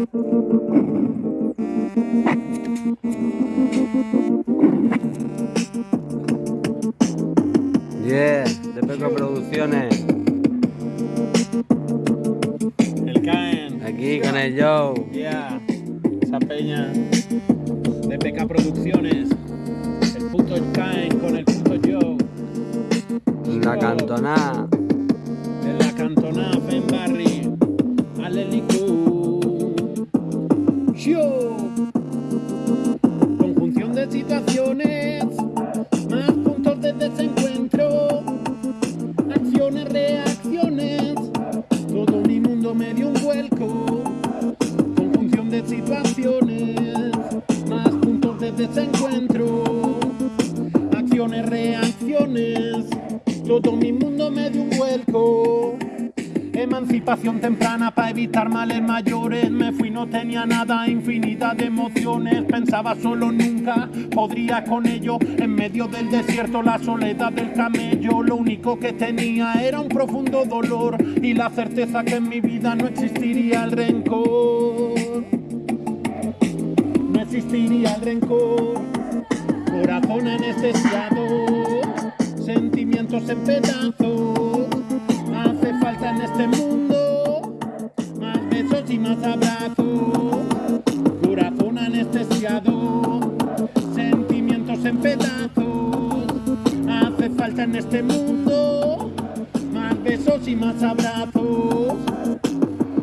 Yeah, de Peco Producciones. El Caen. Aquí con el Joe. Yeah, esa peña. De PK Producciones. El puto Caen con el puto Joe. La cantonada. En la cantonada, Ben Barry. Conjunción de situaciones. Más puntos de desencuentro. Acciones, reacciones. Todo mi mundo me dio un vuelco. Conjunción de situaciones. Más puntos de desencuentro. Acciones, reacciones. Todo mi mundo me dio un vuelco. Emancipación temprana para evitar males mayores. Me fui, no tenía nada, infinidad de emociones. Pensaba solo nunca podría con ello. En medio del desierto, la soledad del camello. Lo único que tenía era un profundo dolor y la certeza que en mi vida no existiría el rencor. No existiría el rencor. Corazón anestesiado, sentimientos en pedazos. Más abrazos. Corazón anestesiado, sentimientos en pedazos. Hace falta en este mundo más besos y más abrazos.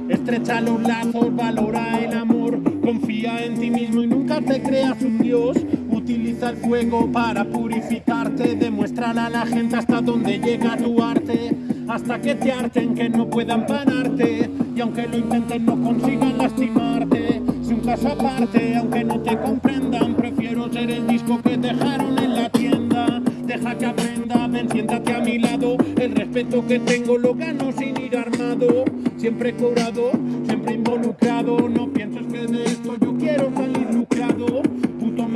Estrecha los lazos, valora el amor, confía en ti mismo y nunca te creas un dios. Utiliza el fuego para purificarte, demuéstrale a la gente hasta dónde llega tu arte, hasta que te harten, que no puedan pararte, y aunque lo intenten no consigan lastimarte. Si un caso aparte, aunque no te comprendan, prefiero ser el disco que dejaron en la tienda. Deja que aprenda, ven, siéntate a mi lado. El respeto que tengo lo gano sin ir armado. Siempre cobrado, siempre involucrado. No pienses que de esto yo quiero salir lucrado.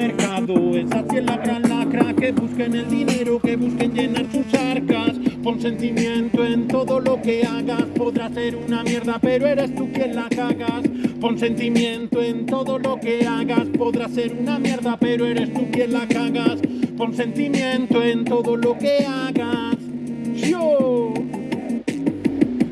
Mercado, es así la gran lacra. Que busquen el dinero, que busquen llenar sus arcas. Pon sentimiento en todo lo que hagas. Podrás ser una mierda, pero eres tú quien la cagas. Pon sentimiento en todo lo que hagas. Podrás ser una mierda, pero eres tú quien la cagas. Pon sentimiento en todo lo que hagas. Yo.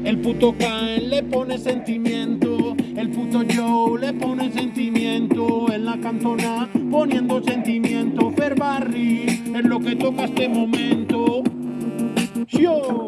El puto Caen le pone sentimiento, el puto Joe le pone sentimiento, en la cantona poniendo sentimiento, Ferbarri es lo que toca este momento. Yo.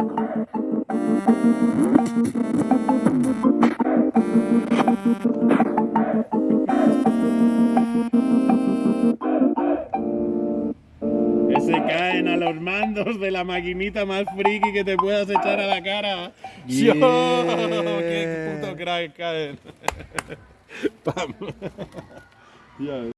Que se caen a los mandos de la maquinita más friki que te puedas echar a la cara. Yo, qué puto crack caen. Pam. Ya.